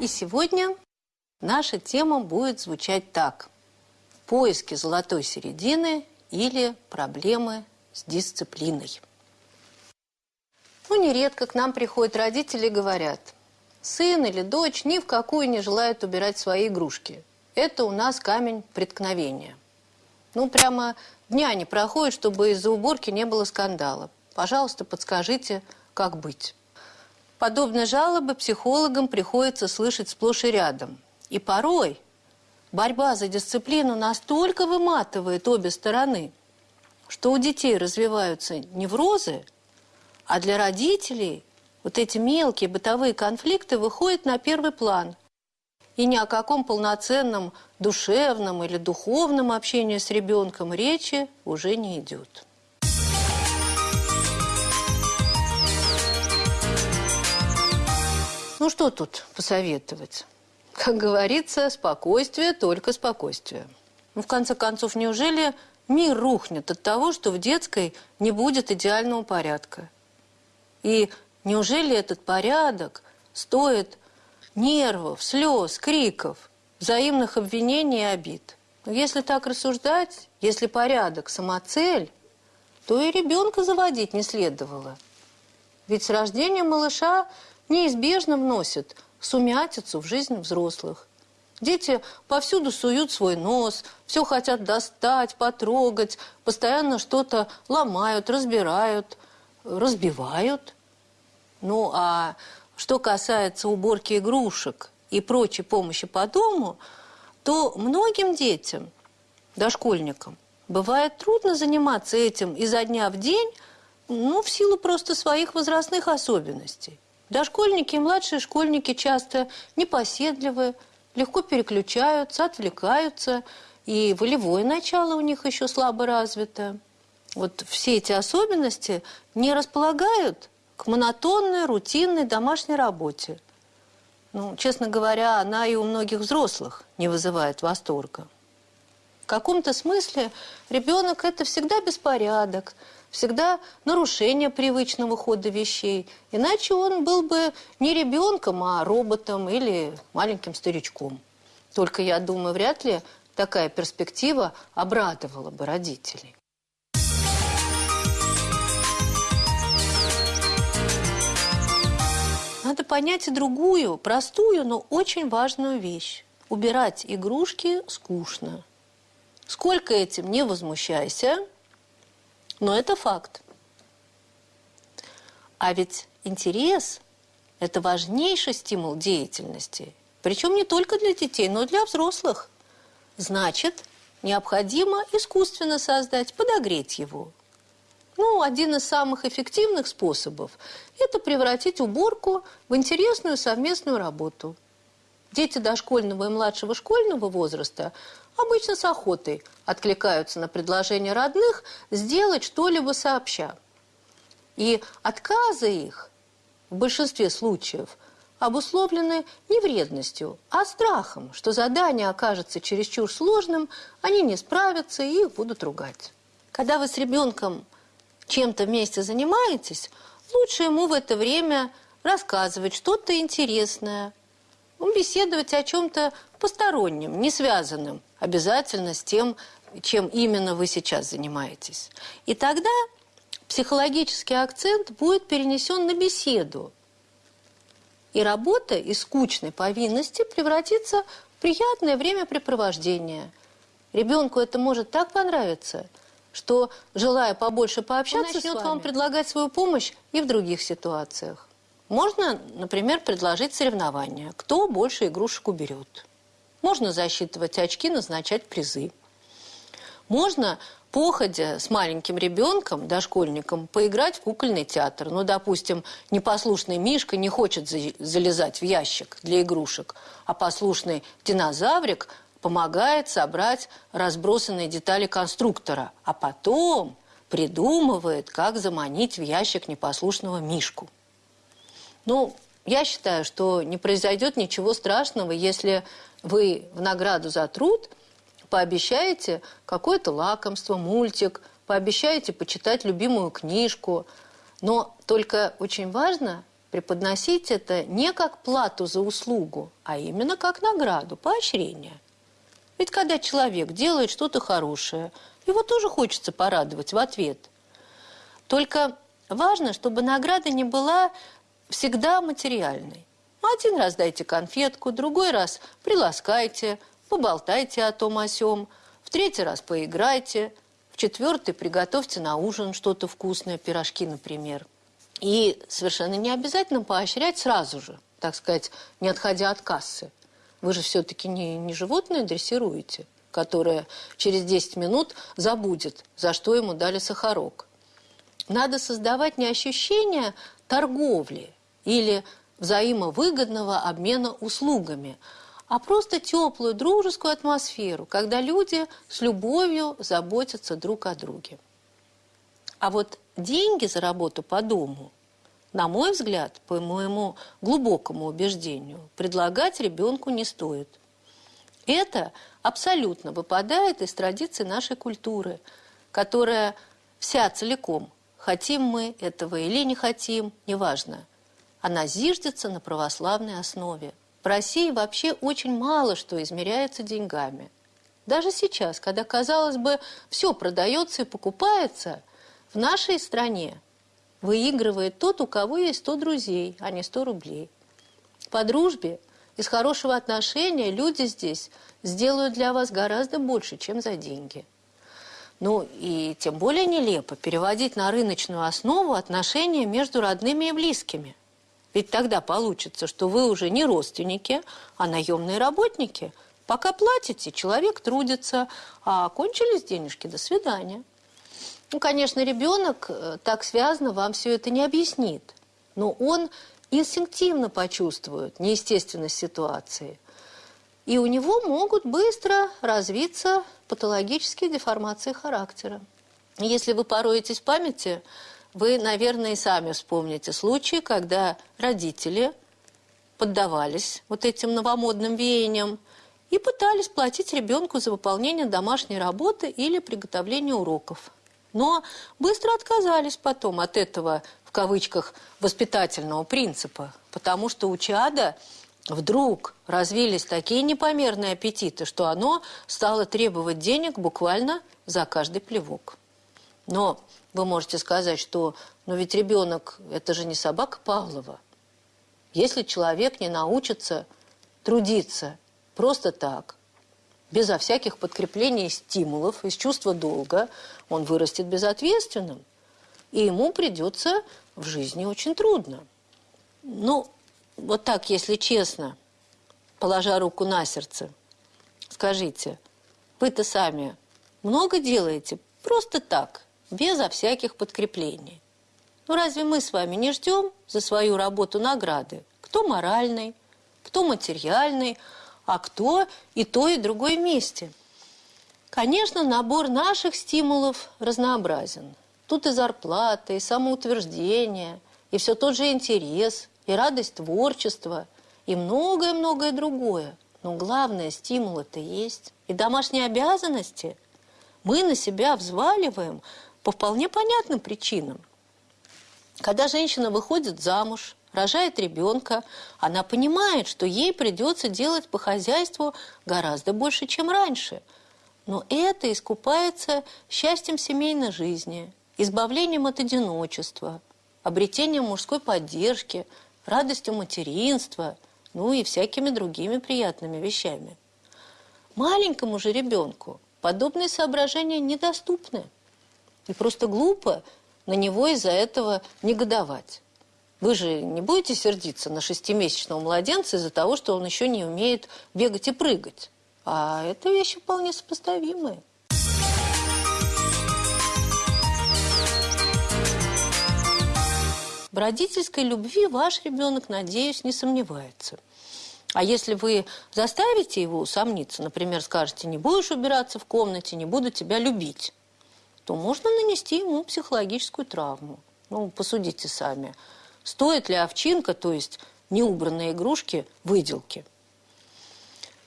И сегодня наша тема будет звучать так. Поиски золотой середины или проблемы с дисциплиной. Ну, нередко к нам приходят родители и говорят, сын или дочь ни в какую не желает убирать свои игрушки. Это у нас камень преткновения. Ну, прямо дня не проходит, чтобы из-за уборки не было скандала. Пожалуйста, подскажите, как быть. Подобные жалобы психологам приходится слышать сплошь и рядом. И порой борьба за дисциплину настолько выматывает обе стороны, что у детей развиваются неврозы, а для родителей вот эти мелкие бытовые конфликты выходят на первый план. И ни о каком полноценном душевном или духовном общении с ребенком речи уже не идет. Ну что тут посоветовать? Как говорится, спокойствие, только спокойствие. Ну, в конце концов, неужели мир рухнет от того, что в детской не будет идеального порядка? И неужели этот порядок стоит нервов, слез, криков, взаимных обвинений и обид? Но если так рассуждать, если порядок – самоцель, то и ребенка заводить не следовало. Ведь с рождением малыша неизбежно вносят сумятицу в жизнь взрослых. Дети повсюду суют свой нос, все хотят достать, потрогать, постоянно что-то ломают, разбирают, разбивают. Ну, а что касается уборки игрушек и прочей помощи по дому, то многим детям, дошкольникам, бывает трудно заниматься этим изо дня в день, ну, в силу просто своих возрастных особенностей. Дошкольники и младшие школьники часто непоседливы, легко переключаются, отвлекаются, и волевое начало у них еще слабо развито. Вот все эти особенности не располагают к монотонной, рутинной домашней работе. Ну, честно говоря, она и у многих взрослых не вызывает восторга. Каком-то смысле ребенок – это всегда беспорядок, всегда нарушение привычного хода вещей. Иначе он был бы не ребенком, а роботом или маленьким старичком. Только, я думаю, вряд ли такая перспектива обрадовала бы родителей. Надо понять и другую, простую, но очень важную вещь. Убирать игрушки скучно. Сколько этим не возмущайся, но это факт. А ведь интерес – это важнейший стимул деятельности. Причем не только для детей, но и для взрослых. Значит, необходимо искусственно создать, подогреть его. Ну, один из самых эффективных способов – это превратить уборку в интересную совместную работу. Дети дошкольного и младшего школьного возраста обычно с охотой откликаются на предложение родных сделать что-либо сообща. И отказы их в большинстве случаев обусловлены не вредностью, а страхом, что задание окажется чересчур сложным, они не справятся и их будут ругать. Когда вы с ребенком чем-то вместе занимаетесь, лучше ему в это время рассказывать что-то интересное, беседовать о чем-то постороннем, не связанном обязательно с тем, чем именно вы сейчас занимаетесь. И тогда психологический акцент будет перенесен на беседу. И работа из скучной повинности превратится в приятное времяпрепровождение. Ребенку это может так понравиться – что, желая побольше пообщаться, начнет вам предлагать свою помощь и в других ситуациях. Можно, например, предложить соревнования. Кто больше игрушек уберет. Можно засчитывать очки, назначать призы. Можно, походя с маленьким ребенком, дошкольником, поиграть в кукольный театр. Ну, допустим, непослушный Мишка не хочет залезать в ящик для игрушек, а послушный динозаврик помогает собрать разбросанные детали конструктора, а потом придумывает, как заманить в ящик непослушного Мишку. Ну, я считаю, что не произойдет ничего страшного, если вы в награду за труд пообещаете какое-то лакомство, мультик, пообещаете почитать любимую книжку. Но только очень важно преподносить это не как плату за услугу, а именно как награду, поощрение. Ведь когда человек делает что-то хорошее, его тоже хочется порадовать в ответ. Только важно, чтобы награда не была всегда материальной. Один раз дайте конфетку, другой раз приласкайте, поболтайте о том о сём, в третий раз поиграйте, в четвертый приготовьте на ужин что-то вкусное, пирожки, например. И совершенно не обязательно поощрять сразу же, так сказать, не отходя от кассы. Вы же все-таки не, не животное дрессируете, которое через 10 минут забудет, за что ему дали сахарок. Надо создавать не ощущение торговли или взаимовыгодного обмена услугами, а просто теплую дружескую атмосферу, когда люди с любовью заботятся друг о друге. А вот деньги за работу по дому, на мой взгляд, по моему глубокому убеждению, предлагать ребенку не стоит. Это абсолютно выпадает из традиции нашей культуры, которая вся целиком, хотим мы этого или не хотим, неважно, она зиждется на православной основе. В России вообще очень мало что измеряется деньгами. Даже сейчас, когда, казалось бы, все продается и покупается, в нашей стране выигрывает тот, у кого есть 100 друзей, а не 100 рублей. По дружбе, из хорошего отношения люди здесь сделают для вас гораздо больше, чем за деньги. Ну и тем более нелепо переводить на рыночную основу отношения между родными и близкими. Ведь тогда получится, что вы уже не родственники, а наемные работники. Пока платите, человек трудится, а кончились денежки, до свидания. Ну, конечно, ребенок э, так связано вам все это не объяснит, но он инстинктивно почувствует неестественность ситуации. И у него могут быстро развиться патологические деформации характера. Если вы пороетесь в памяти, вы, наверное, и сами вспомните случаи, когда родители поддавались вот этим новомодным веяниям и пытались платить ребенку за выполнение домашней работы или приготовление уроков. Но быстро отказались потом от этого, в кавычках, воспитательного принципа, потому что у чада вдруг развились такие непомерные аппетиты, что оно стало требовать денег буквально за каждый плевок. Но вы можете сказать, что ну ведь ребенок – это же не собака Павлова. Если человек не научится трудиться просто так, безо всяких подкреплений и стимулов, из чувства долга, он вырастет безответственным, и ему придется в жизни очень трудно. Ну, вот так, если честно, положа руку на сердце, скажите, вы-то сами много делаете просто так – безо всяких подкреплений. Ну разве мы с вами не ждем за свою работу награды? Кто моральный, кто материальный, а кто и то, и другое вместе? Конечно, набор наших стимулов разнообразен. Тут и зарплата, и самоутверждение, и все тот же интерес, и радость творчества, и многое-многое другое. Но главное, стимул это есть. И домашние обязанности мы на себя взваливаем по вполне понятным причинам. Когда женщина выходит замуж, рожает ребенка, она понимает, что ей придется делать по хозяйству гораздо больше, чем раньше. Но это искупается счастьем семейной жизни, избавлением от одиночества, обретением мужской поддержки, радостью материнства, ну и всякими другими приятными вещами. Маленькому же ребенку подобные соображения недоступны. И просто глупо на него из-за этого негодовать. Вы же не будете сердиться на шестимесячного младенца из-за того, что он еще не умеет бегать и прыгать. А это вещи вполне сопоставимые. В родительской любви ваш ребенок, надеюсь, не сомневается. А если вы заставите его усомниться, например, скажете, не будешь убираться в комнате, не буду тебя любить, то можно нанести ему психологическую травму. Ну, посудите сами. Стоит ли овчинка, то есть неубранные игрушки, выделки?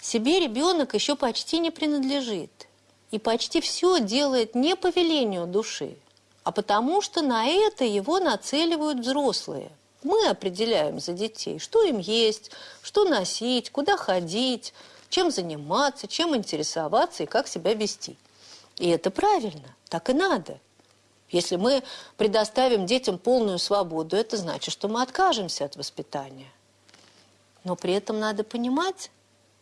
Себе ребенок еще почти не принадлежит. И почти все делает не по велению души, а потому что на это его нацеливают взрослые. Мы определяем за детей, что им есть, что носить, куда ходить, чем заниматься, чем интересоваться и как себя вести. И это правильно, так и надо. Если мы предоставим детям полную свободу, это значит, что мы откажемся от воспитания. Но при этом надо понимать,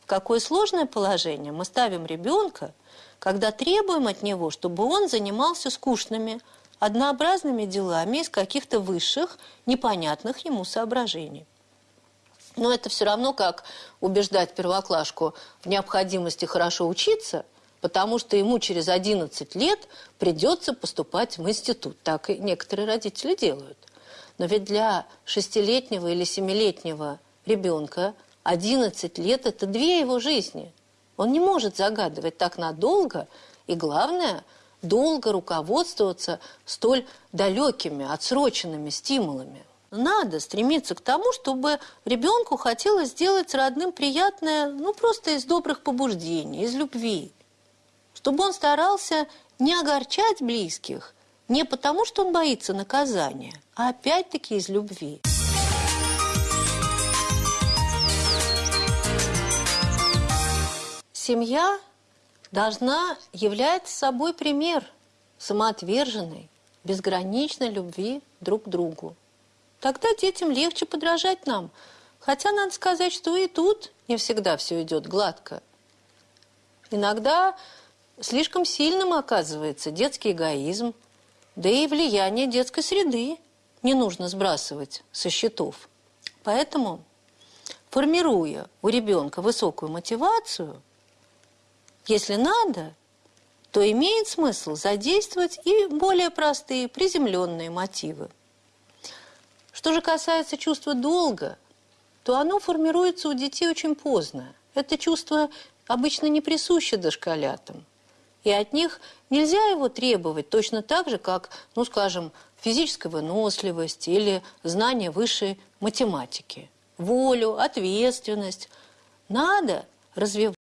в какое сложное положение мы ставим ребенка, когда требуем от него, чтобы он занимался скучными, однообразными делами из каких-то высших, непонятных ему соображений. Но это все равно как убеждать первоклашку в необходимости хорошо учиться, потому что ему через 11 лет придется поступать в институт. Так и некоторые родители делают. Но ведь для шестилетнего или семилетнего ребенка 11 лет – это две его жизни. Он не может загадывать так надолго, и главное – долго руководствоваться столь далекими, отсроченными стимулами. Надо стремиться к тому, чтобы ребенку хотелось сделать родным приятное, ну, просто из добрых побуждений, из любви. Чтобы он старался не огорчать близких, не потому, что он боится наказания, а опять-таки из любви. Семья должна являть собой пример самоотверженной, безграничной любви друг к другу. Тогда детям легче подражать нам. Хотя надо сказать, что и тут не всегда все идет гладко. Иногда слишком сильным оказывается детский эгоизм, да и влияние детской среды не нужно сбрасывать со счетов. Поэтому, формируя у ребенка высокую мотивацию – если надо, то имеет смысл задействовать и более простые, приземленные мотивы. Что же касается чувства долга, то оно формируется у детей очень поздно. Это чувство обычно не присуще дошколятам. И от них нельзя его требовать точно так же, как, ну, скажем, физической выносливости или знания высшей математики. Волю, ответственность. Надо развивать